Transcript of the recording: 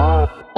Bye.